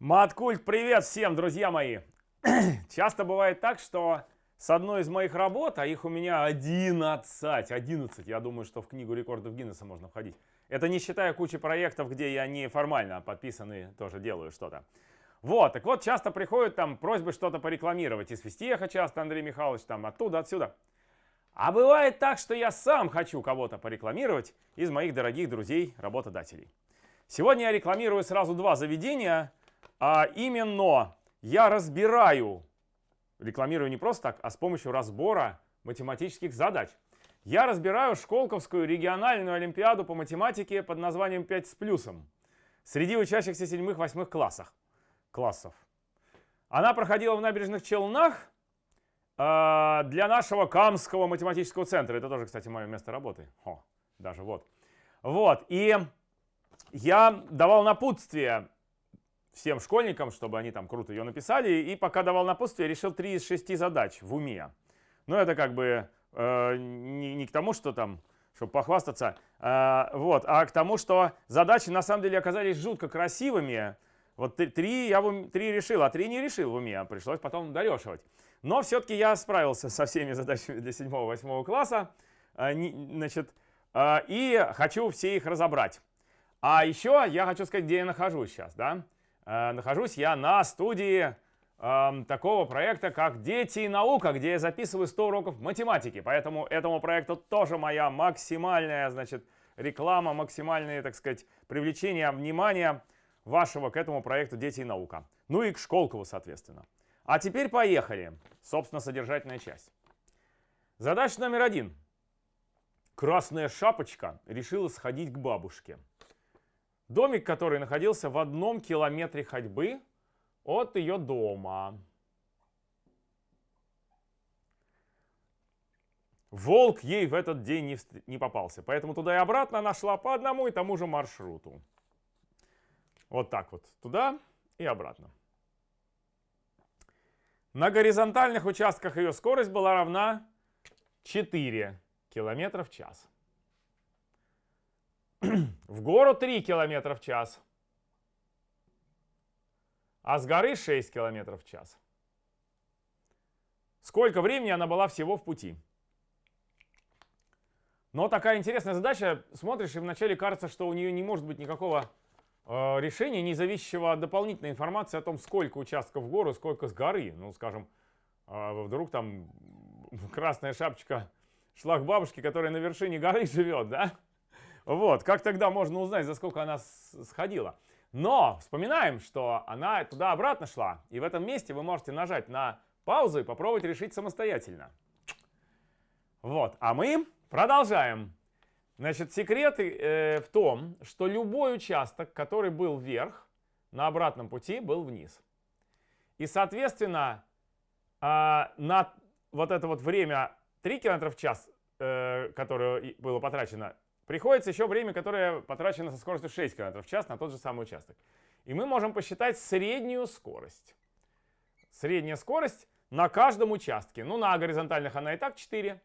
Маткульт, привет всем, друзья мои! Часто бывает так, что с одной из моих работ, а их у меня 11, 11, я думаю, что в книгу рекордов Гиннесса можно входить. Это не считая кучи проектов, где я не формально подписанный тоже делаю что-то. Вот, так вот, часто приходят там просьбы что-то порекламировать. Из Фистеха часто, Андрей Михайлович, там оттуда, отсюда. А бывает так, что я сам хочу кого-то порекламировать из моих дорогих друзей-работодателей. Сегодня я рекламирую сразу два заведения, а именно я разбираю, рекламирую не просто так, а с помощью разбора математических задач. Я разбираю Школковскую региональную олимпиаду по математике под названием 5 с плюсом среди учащихся 7-8 классах, классов. Она проходила в набережных Челнах э, для нашего Камского математического центра. Это тоже, кстати, мое место работы. О, даже вот. Вот, и я давал напутствие всем школьникам, чтобы они там круто ее написали. И пока давал напутствие, решил 3 из 6 задач в уме. Но это как бы э, не, не к тому, что там, чтобы похвастаться, э, вот, а к тому, что задачи на самом деле оказались жутко красивыми. Вот три я в, три решил, а три не решил в уме, пришлось потом дорешивать. Но все-таки я справился со всеми задачами для 7-8 класса, э, значит, э, и хочу все их разобрать. А еще я хочу сказать, где я нахожусь сейчас, да. Э, нахожусь я на студии э, такого проекта, как «Дети и наука», где я записываю 100 уроков математики. Поэтому этому проекту тоже моя максимальная, значит, реклама, максимальное, так сказать, привлечение внимания вашего к этому проекту «Дети и наука». Ну и к Школкову, соответственно. А теперь поехали. Собственно, содержательная часть. Задача номер один. Красная шапочка решила сходить к бабушке. Домик, который находился в одном километре ходьбы от ее дома. Волк ей в этот день не, не попался, поэтому туда и обратно она шла по одному и тому же маршруту. Вот так вот, туда и обратно. На горизонтальных участках ее скорость была равна 4 км в час. В гору 3 км в час, а с горы 6 км в час. Сколько времени она была всего в пути? Но такая интересная задача. Смотришь, и вначале кажется, что у нее не может быть никакого э, решения, не зависящего от дополнительной информации о том, сколько участков в гору, сколько с горы. Ну, скажем, э, вдруг там красная шапочка шла к бабушке, которая на вершине горы живет, да? Вот, как тогда можно узнать, за сколько она сходила? Но вспоминаем, что она туда-обратно шла, и в этом месте вы можете нажать на паузу и попробовать решить самостоятельно. Вот, а мы продолжаем. Значит, секрет э, в том, что любой участок, который был вверх, на обратном пути был вниз. И, соответственно, э, на вот это вот время 3 км в час, э, которое было потрачено Приходится еще время, которое потрачено со скоростью 6 км в час на тот же самый участок. И мы можем посчитать среднюю скорость. Средняя скорость на каждом участке. Ну, на горизонтальных она и так 4,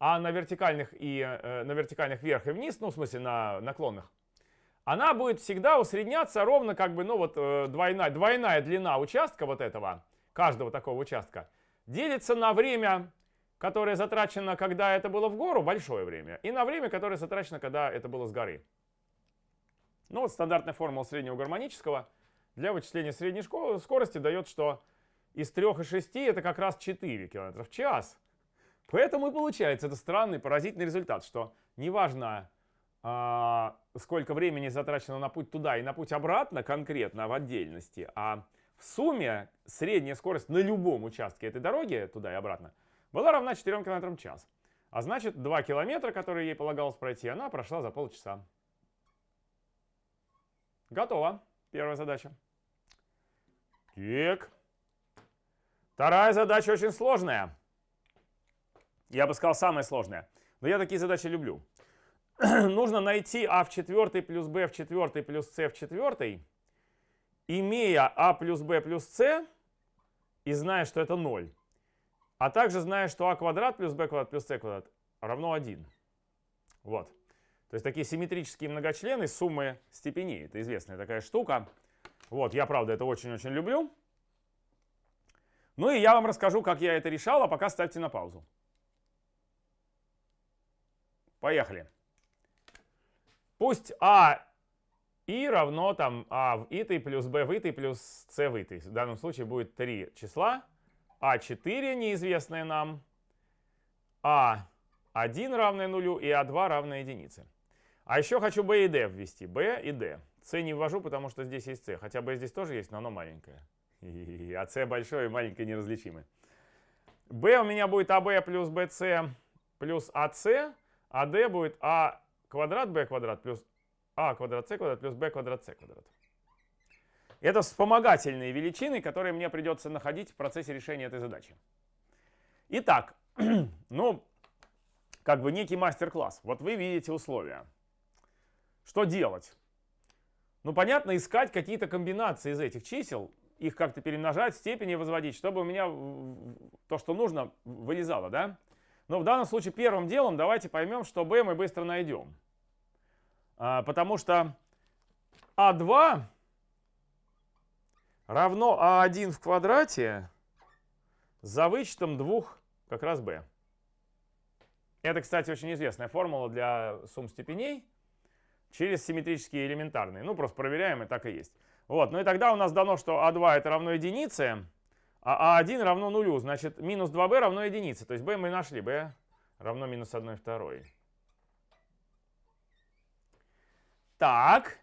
а на вертикальных, и, э, на вертикальных вверх и вниз, ну, в смысле на наклонных, она будет всегда усредняться ровно как бы, ну, вот э, двойная, двойная длина участка вот этого, каждого такого участка, делится на время которое затрачено, когда это было в гору, большое время, и на время, которое затрачено, когда это было с горы. Ну вот стандартная формула среднего гармонического для вычисления средней скорости дает, что из 3 и 6 это как раз 4 км в час. Поэтому и получается это странный, поразительный результат, что неважно, а, сколько времени затрачено на путь туда и на путь обратно конкретно в отдельности, а в сумме средняя скорость на любом участке этой дороги туда и обратно была равна 4 км в час. А значит, 2 километра, которые ей полагалось пройти, она прошла за полчаса. Готово. Первая задача. Так. Вторая задача очень сложная. Я бы сказал, самая сложная. Но я такие задачи люблю. Нужно найти а в четвертой плюс b в четвертой плюс c в четвертой, имея а плюс b плюс c и зная, что это 0. А также зная, что а квадрат плюс b квадрат плюс c квадрат равно 1. Вот. То есть такие симметрические многочлены суммы степеней. Это известная такая штука. Вот, я, правда, это очень-очень люблю. Ну и я вам расскажу, как я это решал, а пока ставьте на паузу. Поехали. Пусть А и равно там А в итый плюс Б в итый плюс С в итый. В данном случае будет три числа. А4 неизвестные нам, А1 равное нулю и А2 равное единице. А еще хочу B и D ввести. B и D. C не ввожу, потому что здесь есть C. Хотя B здесь тоже есть, но оно маленькое. А C большое и маленькое неразличимы. B у меня будет AB плюс BC плюс AC. А D будет А квадрат B квадрат плюс А квадрат C квадрат плюс B квадрат C квадрат. Это вспомогательные величины, которые мне придется находить в процессе решения этой задачи. Итак, ну, как бы некий мастер-класс. Вот вы видите условия. Что делать? Ну, понятно, искать какие-то комбинации из этих чисел, их как-то перемножать, степени возводить, чтобы у меня то, что нужно, вылезало, да? Но в данном случае первым делом давайте поймем, что b мы быстро найдем. А, потому что а2 равно а1 в квадрате за вычетом двух как раз b. Это, кстати, очень известная формула для сумм степеней через симметрические элементарные. Ну, просто проверяем, и так и есть. Вот, ну и тогда у нас дано, что а2 это равно единице, а а1 равно нулю. Значит, минус 2b равно единице. То есть b мы нашли, b равно минус 1 второй. Так,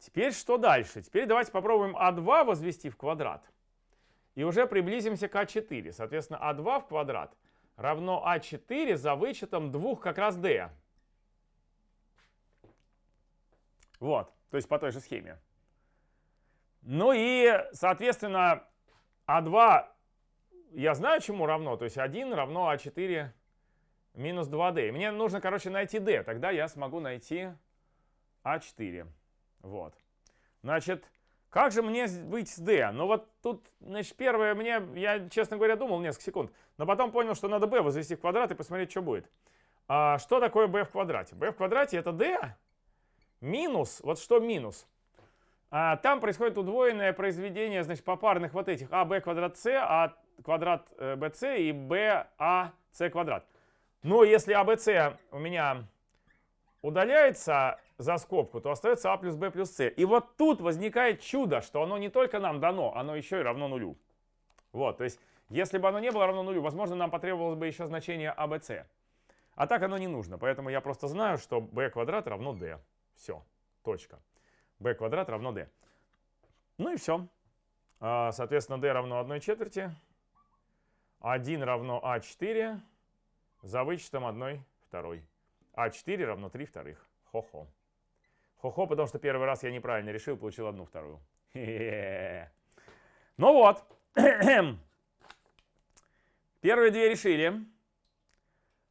теперь что дальше? Теперь давайте попробуем а2 возвести в квадрат. И уже приблизимся к а4. Соответственно, а2 в квадрат равно а4 за вычетом двух как раз d. Вот, то есть по той же схеме. Ну и, соответственно, а2 я знаю, чему равно. То есть 1 равно а4 минус 2d. Мне нужно, короче, найти d. Тогда я смогу найти а4. Вот. Значит, как же мне быть с d? Ну вот тут, значит, первое мне, я, честно говоря, думал несколько секунд. Но потом понял, что надо b возвести в квадрат и посмотреть, что будет. А что такое b в квадрате? b в квадрате это d минус, вот что минус? А, там происходит удвоенное произведение, значит, попарных вот этих а, b квадрат c, а квадрат э, bc и b, c квадрат. Но если abc у меня удаляется за скобку, то остается а плюс b плюс c. И вот тут возникает чудо, что оно не только нам дано, оно еще и равно нулю. Вот, то есть, если бы оно не было равно нулю, возможно, нам потребовалось бы еще значение abc. А так оно не нужно, поэтому я просто знаю, что b квадрат равно d. Все, точка b квадрат равно d. Ну и все. А, соответственно, d равно 1 четверти. 1 равно а4 за вычетом 1 второй. а4 равно 3 вторых. Хо-хо. Хо-хо, потому что первый раз я неправильно решил, получил одну вторую. Ну вот. Первые две решили.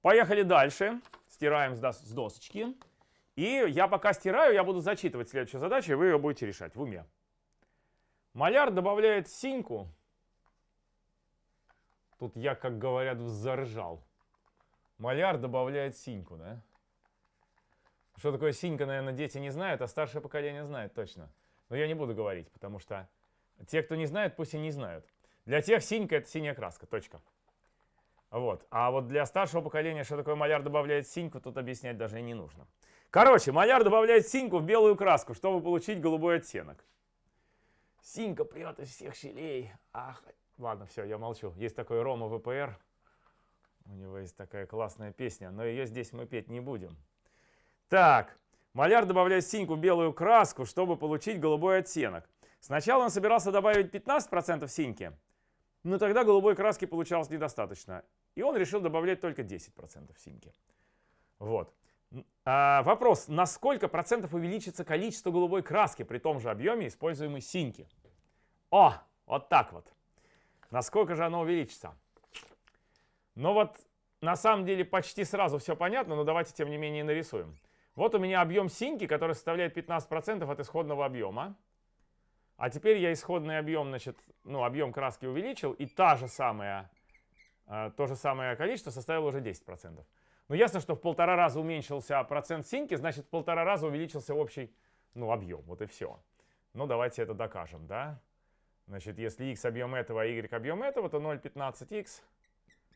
Поехали дальше. Стираем с досочки. И я пока стираю, я буду зачитывать следующую задачу, и вы ее будете решать в уме. Маляр добавляет синьку. Тут я, как говорят, заржал. Маляр добавляет синьку, да? Что такое синька, наверное, дети не знают, а старшее поколение знает точно. Но я не буду говорить, потому что те, кто не знает, пусть и не знают. Для тех синька — это синяя краска, точка. Вот. А вот для старшего поколения, что такое маляр добавляет синьку, тут объяснять даже и не нужно. Короче, маляр добавляет синьку в белую краску, чтобы получить голубой оттенок. Синька прет из всех щелей. Ах, ладно, все, я молчу. Есть такой Рома ВПР. У него есть такая классная песня, но ее здесь мы петь не будем. Так, маляр добавляет синьку белую краску, чтобы получить голубой оттенок. Сначала он собирался добавить 15% синьки, но тогда голубой краски получалось недостаточно. И он решил добавлять только 10% синьки. Вот. А, вопрос, на сколько процентов увеличится количество голубой краски при том же объеме используемой синьки? О, вот так вот. Насколько же оно увеличится? Ну вот, на самом деле почти сразу все понятно, но давайте тем не менее нарисуем. Вот у меня объем синьки, который составляет 15% от исходного объема. А теперь я исходный объем, значит, ну, объем краски увеличил, и та же самая, э, то же самое количество составило уже 10%. Ну, ясно, что в полтора раза уменьшился процент синьки, значит, в полтора раза увеличился общий ну, объем. Вот и все. Ну, давайте это докажем, да? Значит, если x объем этого, а y объем этого, то 0,15x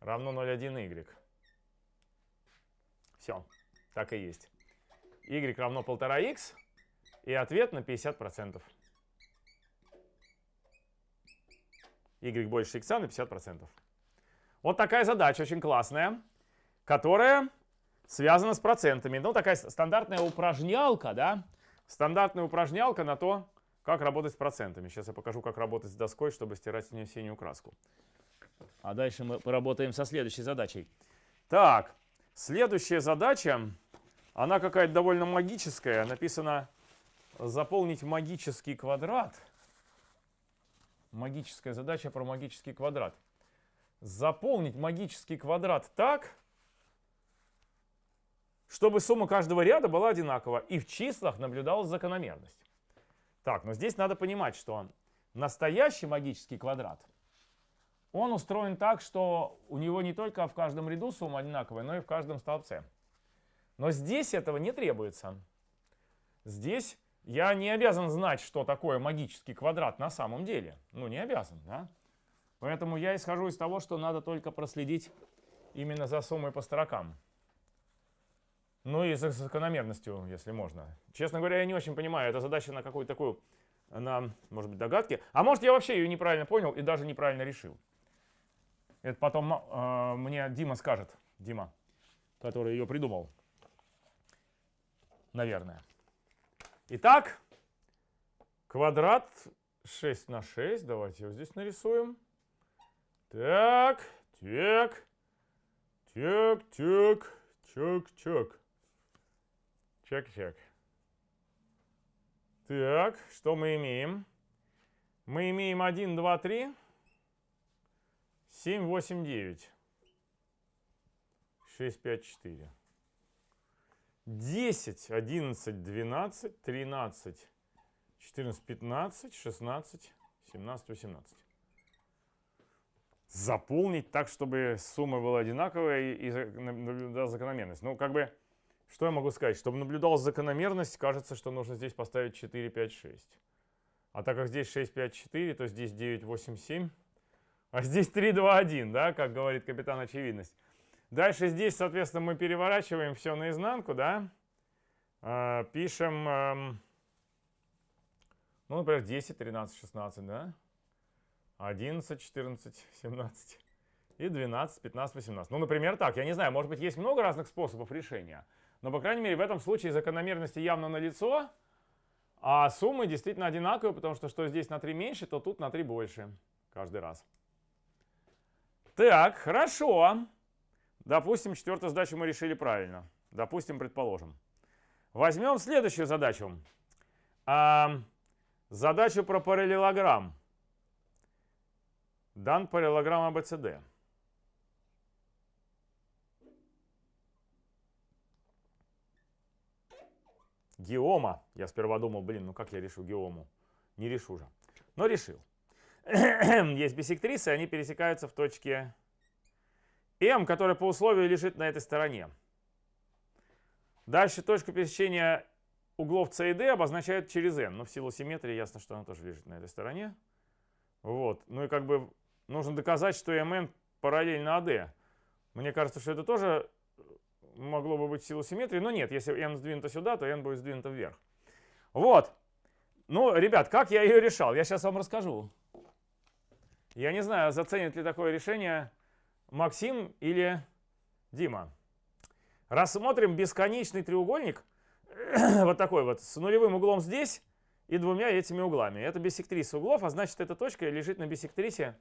равно 0,1y. Все, так и есть. Y равно 1,5x, и ответ на 50%. y больше x на 50%. Вот такая задача, очень классная, которая связана с процентами. Ну, такая стандартная упражнялка, да? Стандартная упражнялка на то, как работать с процентами. Сейчас я покажу, как работать с доской, чтобы стирать с нее синюю краску. А дальше мы поработаем со следующей задачей. Так, следующая задача, она какая-то довольно магическая. Написано заполнить магический квадрат. Магическая задача про магический квадрат. Заполнить магический квадрат так, чтобы сумма каждого ряда была одинакова и в числах наблюдалась закономерность. Так, но здесь надо понимать, что настоящий магический квадрат, он устроен так, что у него не только в каждом ряду сумма одинаковая, но и в каждом столбце. Но здесь этого не требуется. Здесь я не обязан знать, что такое магический квадрат на самом деле. Ну, не обязан, да? Поэтому я исхожу из того, что надо только проследить именно за суммой по строкам. Ну и за закономерностью, если можно. Честно говоря, я не очень понимаю, это задача на какую-то такую, на, может быть, догадки. А может, я вообще ее неправильно понял и даже неправильно решил. Это потом э, мне Дима скажет, Дима, который ее придумал. Наверное. Итак, квадрат 6 на 6. Давайте его здесь нарисуем. Так, так, так, так, чак, чак. Чек-чек. Так, что мы имеем? Мы имеем 1, 2, 3, 7, 8, 9, 6, 5, 4. 10, 11, 12, 13, 14, 15, 16, 17, 18. Заполнить так, чтобы сумма была одинаковая и закономерность. Ну, как бы что я могу сказать? Чтобы наблюдалась закономерность, кажется, что нужно здесь поставить 4, 5, 6. А так как здесь 6, 5, 4, то здесь 9, 8, 7. А здесь 3, 2, 1, да, как говорит капитан очевидность. Дальше здесь, соответственно, мы переворачиваем все наизнанку, да. А, пишем, ну, например, 10, 13, 16, да. 11, 14, 17 и 12, 15, 18. Ну, например, так. Я не знаю, может быть, есть много разных способов решения. Но, по крайней мере, в этом случае закономерности явно налицо, а суммы действительно одинаковые, потому что что здесь на 3 меньше, то тут на 3 больше каждый раз. Так, хорошо. Допустим, четвертую задачу мы решили правильно. Допустим, предположим. Возьмем следующую задачу. А, задачу про параллелограмм. Дан параллелограмм ABCD. Геома. Я сперва думал, блин, ну как я решу геому? Не решу же. Но решил. Есть бисектрисы, они пересекаются в точке М, которая по условию лежит на этой стороне. Дальше точку пересечения углов С и D обозначают через N. Но в силу симметрии ясно, что она тоже лежит на этой стороне. Вот. Ну и как бы нужно доказать, что MN параллельно AD. Мне кажется, что это тоже могло бы быть силу симметрии, но нет, если n сдвинуто сюда, то n будет сдвинуто вверх. Вот. Ну, ребят, как я ее решал? Я сейчас вам расскажу. Я не знаю, заценит ли такое решение Максим или Дима. Рассмотрим бесконечный треугольник, вот такой вот, с нулевым углом здесь и двумя этими углами. Это биссектриса углов, а значит, эта точка лежит на биссектрисе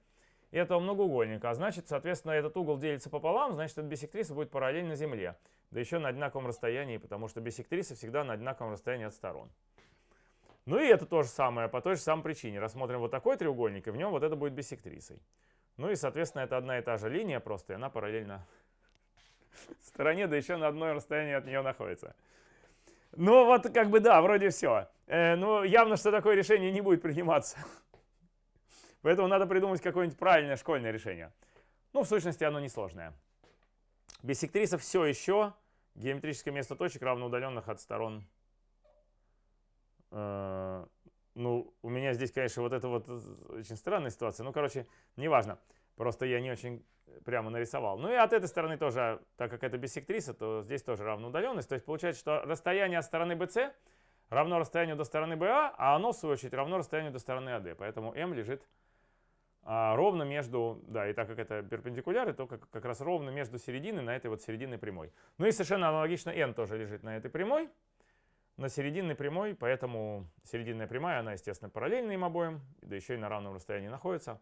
этого многоугольника. А значит, соответственно, этот угол делится пополам, значит, эта биссектриса будет параллельна Земле. Да еще на одинаковом расстоянии, потому что биссектрисы всегда на одинаковом расстоянии от сторон. Ну и это то же самое, по той же самой причине. Рассмотрим вот такой треугольник, и в нем вот это будет биссектрисой. Ну и, соответственно, это одна и та же линия просто, и она параллельно стороне, да еще на одном расстоянии от нее находится. Ну вот как бы да, вроде все. Э, ну явно, что такое решение не будет приниматься. Поэтому надо придумать какое-нибудь правильное школьное решение. Ну, в сущности, оно несложное. Биссектриса все еще геометрическое место точек равно удаленных от сторон. Э, ну, у меня здесь, конечно, вот это вот э, очень странная ситуация. Ну, короче, неважно. Просто я не очень прямо нарисовал. Ну и от этой стороны тоже, так как это биссектриса, то здесь тоже равна удаленность. То есть получается, что расстояние от стороны BC равно расстоянию до стороны BA, а оно, в свою очередь, равно расстоянию до стороны AD. Поэтому m лежит а, ровно между, да, и так как это перпендикуляры, то как, как раз ровно между серединой на этой вот серединной прямой. Ну и совершенно аналогично n тоже лежит на этой прямой, на серединной прямой, поэтому серединная прямая, она, естественно, параллельна им обоим, да еще и на равном расстоянии находится.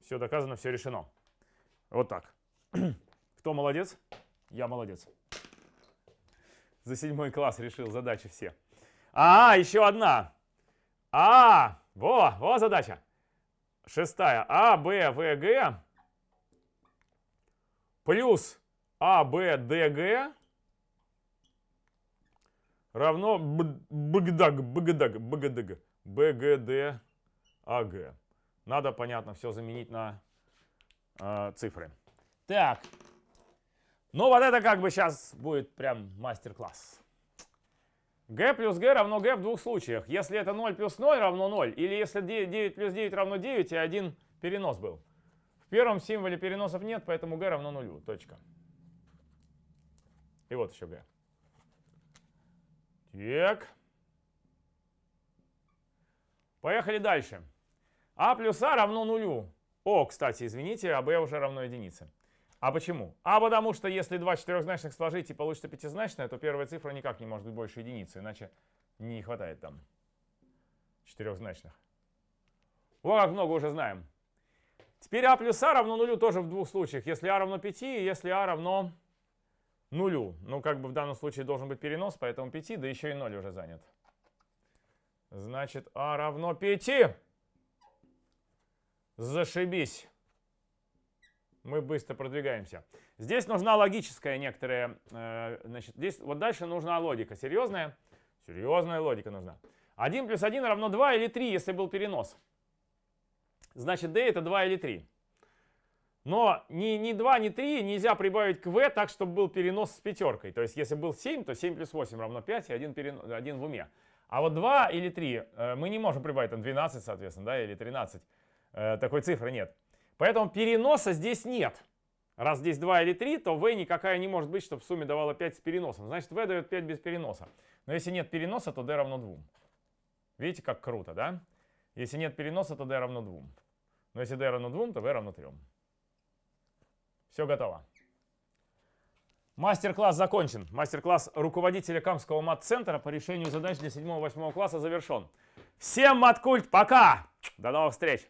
Все доказано, все решено. Вот так. Кто молодец? Я молодец. За седьмой класс решил задачи все. А, еще одна. А, во, во задача. Шестая. А, Б, В, Г плюс А, Б, Д, Г равно БГДАГ, БГДАГ, БГДГ, БГД. Надо, понятно, все заменить на э, цифры. Так. Ну, вот это как бы сейчас будет прям мастер-класс. g плюс g равно g в двух случаях. Если это 0 плюс 0 равно 0, или если 9 плюс 9 равно 9, и один перенос был. В первом символе переносов нет, поэтому g равно 0. Точка. И вот еще g. Так. Поехали дальше. а плюс а равно нулю. О, кстати, извините, а b уже равно единице. А почему? А потому что если два четырехзначных сложить и получится пятизначное, то первая цифра никак не может быть больше единицы, иначе не хватает там четырехзначных. Вот как много уже знаем. Теперь а плюс а равно нулю тоже в двух случаях. Если а равно 5 и если а равно нулю. Ну, как бы в данном случае должен быть перенос, поэтому 5, да еще и 0 уже занят. Значит, а равно 5. Зашибись. Мы быстро продвигаемся. Здесь нужна логическая некоторая, э, значит, здесь вот дальше нужна логика. Серьезная? Серьезная логика нужна. 1 плюс 1 равно 2 или 3, если был перенос. Значит, d это 2 или 3. Но ни, ни 2, ни 3 нельзя прибавить к v так, чтобы был перенос с пятеркой. То есть если был 7, то 7 плюс 8 равно 5 и 1, перен... 1 в уме. А вот 2 или 3 э, мы не можем прибавить, там 12, соответственно, да, или 13. Э, такой цифры нет. Поэтому переноса здесь нет. Раз здесь 2 или 3, то v никакая не может быть, чтобы в сумме давала 5 с переносом. Значит, v дает 5 без переноса. Но если нет переноса, то d равно 2. Видите, как круто, да? Если нет переноса, то d равно 2. Но если d равно 2, то v равно 3. Все готово. Мастер-класс закончен. Мастер-класс руководителя Камского мат-центра по решению задач для 7-8 класса завершен. Всем маткульт, пока! До новых встреч!